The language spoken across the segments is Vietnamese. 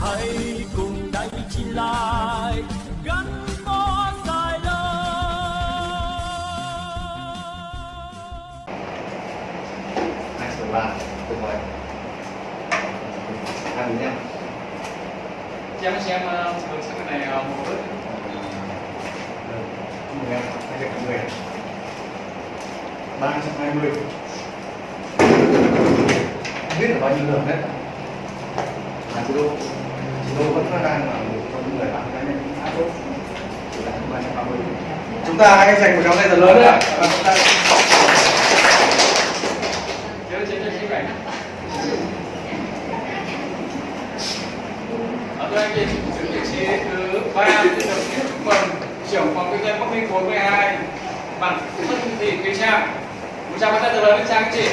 hãy cùng đánh chỉ lại gắn bó dài lâu. Hai số ba vời hai mươi nhá chị em chị em hướng sang cái này ờ, một bước chúc mừng em hai trăm mươi ba trăm hai mươi. Biết là bao nhiêu lượt đấy. À chị đô vẫn đang là một trong những người làm cá nhân khá tốt. Chúng ta hãy dành một tràng tay thật lớn ạ. Và chúng ta anh chị giữ vị trí thứ ba xin được chúc mừng trưởng phòng kinh doanh Bắc Ninh 42 bằng thân thị Kỳ Trang. Một tràng tay thật lớn lên trang, chị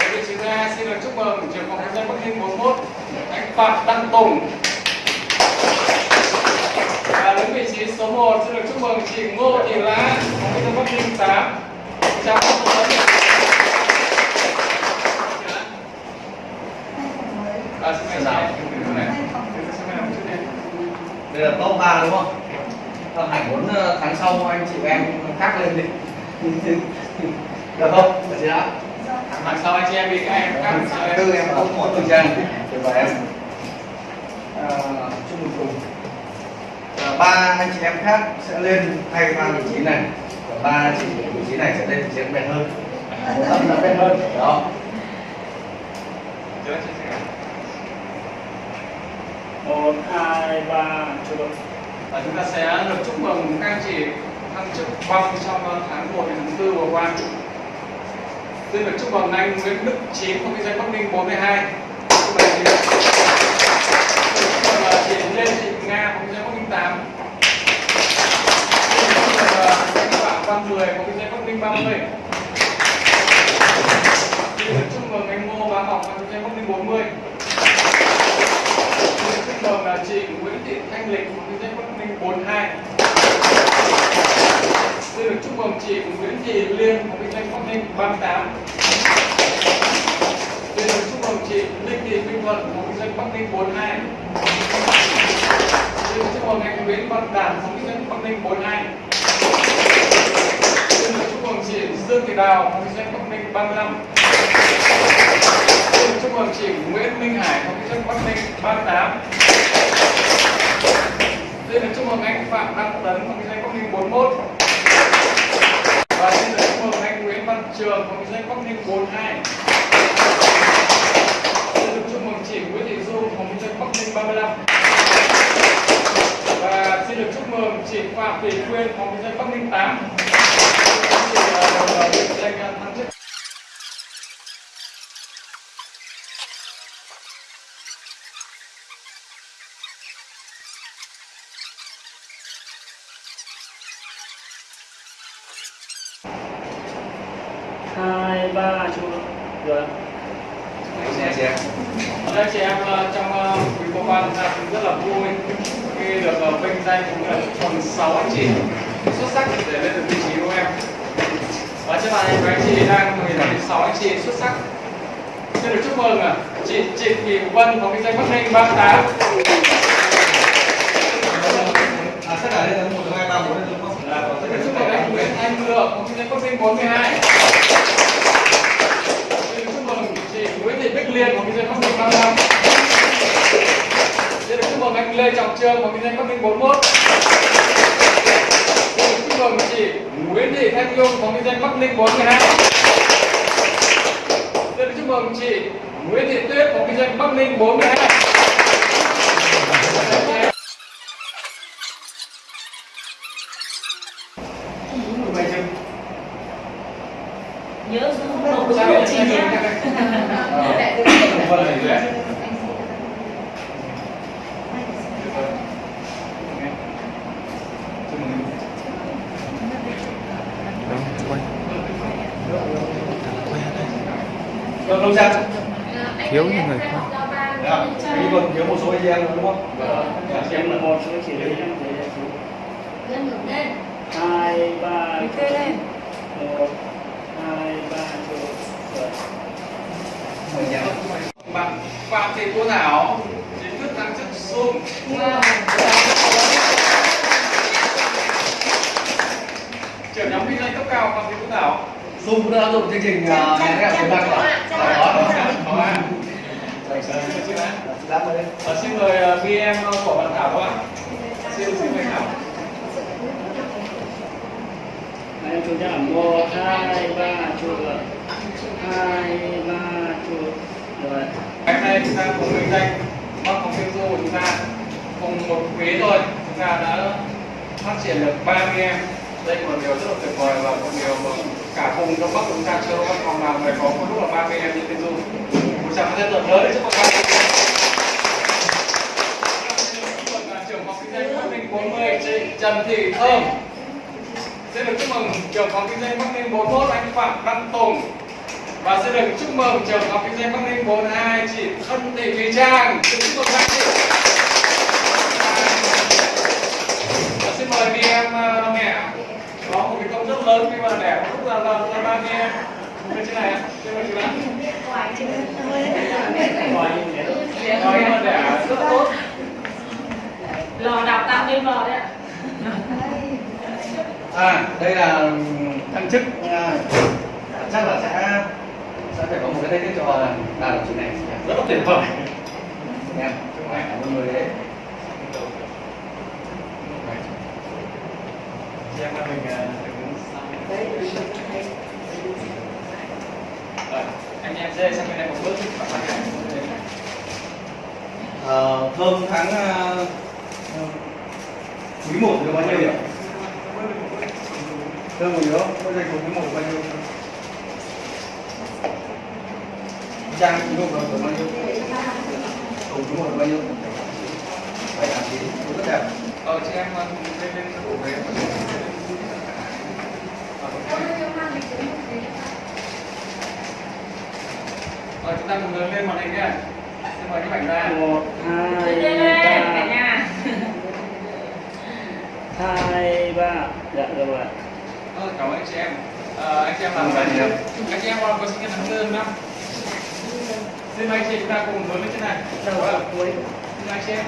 Ở vị trí thứ hai xin được chúc mừng trưởng phòng kinh doanh Bắc Ninh 41 anh Phạm Đăng Tùng. Và đứng vị trí số 1 xin được chúc mừng chị Ngô Thị Lá kinh doanh Bắc Ninh 8 chào À, xin đây là top 3 đúng không? Ờ, Hải muốn ờ, tháng sau anh chị em khác lên đi. Được không? Được chưa? Tháng sau anh chị em bị các em tháng tư em có một tuần trang vời em à, chúc mừng cùng à, ba anh chị em khác sẽ lên thay vào vị trí này và ba chị vị trí này sẽ lên vị trí bền hơn một tấm đã bền hơn đó Chứa chị sẽ- một hai ba chụp Và chúng ta sẽ được chúc mừng các anh chị thăng chức bằng trong tháng 1 đến tháng 4 vừa qua. Xin được chúc mừng anh Nguyễn Đức Chín, công ty doanh Bắc Ninh 42. Chúc mừng chị Lê Thị Nga, công ty doanh Bắc Ninh 8. 110 của kinh tế Bắc Ninh 30 Chị Nguyễn Mừng anh Ngô và Ngọc của kinh tế Bắc Ninh 40 Chị Nguyễn Mừng là chị Nguyễn Thị Thanh Lịch của kinh tế Bắc Ninh 42 Chị Nguyễn Trung Mừng chị Nguyễn Thị Liên của kinh tế Bắc Ninh 38 Chị Nguyễn Trung Mừng chị Linh Thị Minh Thuận của kinh tế Bắc Ninh 42 Chị Nguyễn Trung Mừng anh Nguyễn Văn Đạt của kinh tế Bắc Ninh 42 Mừng chị Dương Thị Đào, học ty doanh Bắc Ninh 35. Xin chúc mừng chị Nguyễn Minh Hải, học ty doanh Bắc Ninh 38. Xin được chúc mừng anh Phạm Đăng chưa? Các chị em. Ờ, trong ờ, quý cô ban chúng ta cũng rất là vui khi được ờ, vinh danh cũng là phần sáu anh chị xuất sắc để lên được vị trí của em. Và trên bàn hình của anh chị đang người là sáu anh chị xuất sắc. Xin được chúc mừng à. chị chị Thị Vân có vinh danh Bắc Ninh 38 À, sẽ ở đây là 1, 2, 3, 4, 5, 6, 7, 8, 9, 10, 11, 12, 12, 12, 12, 12, 12, 12, 12, 12, 12, Lê Trọng Trương, phòng kinh doanh Bắc Ninh 41. Xin được chúc mừng chị Nguyễn Thị Thanh Nhung, phòng kinh doanh Bắc Ninh 42. Xin chúc mừng chị Nguyễn Thị Tuyết, phòng kinh doanh Bắc Ninh 42. mày chưa nhớ đúng Sao lộ vậy? trình nhé vâng này đấy Vâng, không sao. thiếu những người khác. Dạ, Ý còn thiếu một số anh em đúng không? em là một số chỉ lấy em để chụp lên ngược lên hai ba kê lên một hai ba nhá. bạn Phạm Thị Cô Thảo chính thức thăng chức sung trưởng nhóm kinh doanh cấp cao Phạm Thị Cô Thảo Dung cũng đã áp dụng chương trình ghép phía Bắc rồi. Đó, đó, đó. xin mời BM của bạn Thảo bạn xin xin mời Thảo. Anh chú đã một hai ba chuột hai ba chuột rồi ngày hôm nay chúng ta cùng kinh doanh bắc phòng phiên du của chúng ta cùng một quý thôi. Chúng ta đã phát triển được 30 em. Đây là một điều rất là tuyệt vời và một điều mà cả vùng đông bắc chúng ta chưa có văn phòng nào mà có một lúc là 30 em đi tiên du một tràng pháo tay thật lớn để chúc mừng các bạn trưởng kinh doanh Bắc Ninh 40 chị Trần Thị Thơm. Xin được chúc mừng trưởng phòng kinh doanh Bắc Ninh 41 anh Phạm Đăng Tùng. Và xin được chúc mừng trưởng phòng kinh doanh Bắc Ninh 42 chị Thân Thị Thùy Trang. Xin chúc mừng các chị. Và xin mời đi em ờ, uh, mẹ có một cái công rất lớn khi mà đẻ lúc là là là ba em bên trên này ạ xin mời chị bạn nói mà đẻ rất tốt. Lò đào tạo như lò đấy ạ. À, đây là thăng chức à, chắc là sẽ sẽ phải có một cái tay tiết cho bà đồng chí này rất là tuyệt vời. Em cảm ơn người đấy. Chị em là mình uh, sau rồi, anh em dê sang bên này một bước bạn Ờ, thơm tháng quý một được bao nhiêu nhỉ thơm một nhớ có danh quý một bao nhiêu trang quý một được bao nhiêu cùng quý một bao nhiêu bảy tám chín rất đẹp ờ chị em uh, lên lên cổ về rồi chúng ta cùng lớn lên màn hình nhé. Xin mời các bạn ra. một hai lên lên cả ba nhà hai ba dạ rồi Ờ, cảm ơn anh chị em. Ờ, anh chị em làm anh chị em có sinh nhật tháng tư năm. Xin mời anh chị chúng ta cùng lớn lên trên này. đầu Vâng. cuối Xin anh chị em.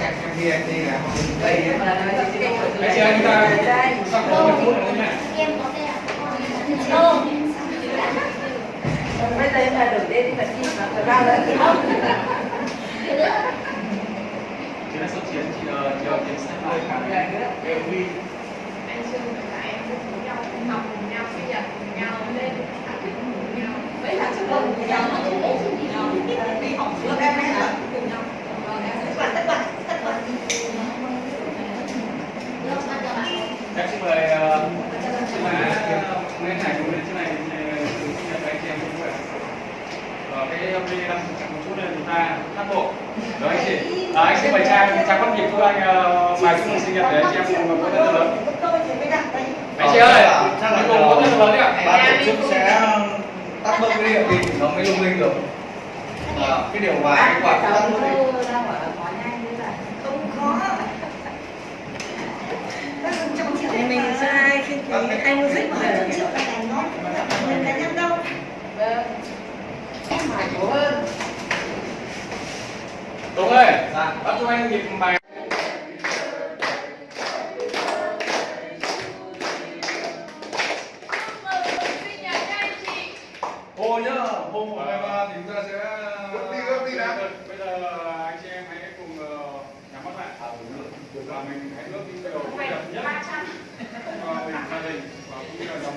các em đi em đi là đây. Anh chúng ta sắp có 10 phút nữa bây giờ em là đầu tiên thì phải mà phải bao lần Chị đã xuất chiến chị chờ anh em cũng cùng nhau sinh nhật cùng nhau lên học cùng nhau mấy tháng trước đó cùng nhau đi học lớp em ấy là cùng nhau tất cả tất cả tất cả Em xin mời ờ, chị má Nguyễn Hải cùng lên trên này thì sinh nhật anh chị em cũng vậy. Ờ, cái âm ly đang chậm một chút nên chúng ta hát bộ. Đó anh chị. À, anh xin mời Trang, Trang bắt nhịp cho anh ờ, bài chúc mừng sinh nhật để anh chị em cùng có tên lớn. Anh chị ơi, chắc là cùng có tên lớn đi ạ. ban tổ chức sẽ tắt bớt cái điện đi nó mới lung linh được Ờ, cái điều hòa cái quạt cũng tắt bớt đi không khó thì mình sẽ ai khi thì anh music mà hơn triệu là cảnh nó mình cá nhân đâu em phải nhiều hơn Đúng ơi, anh nhịp bài. Hồ nhá, hôm hai ba thì chúng ta sẽ đi, gấp đi đã. Bây giờ anh chị em hãy cùng ờ, nhắm mắt lại. Và mình hãy nhất cho mình gia đình và cũng như là dòng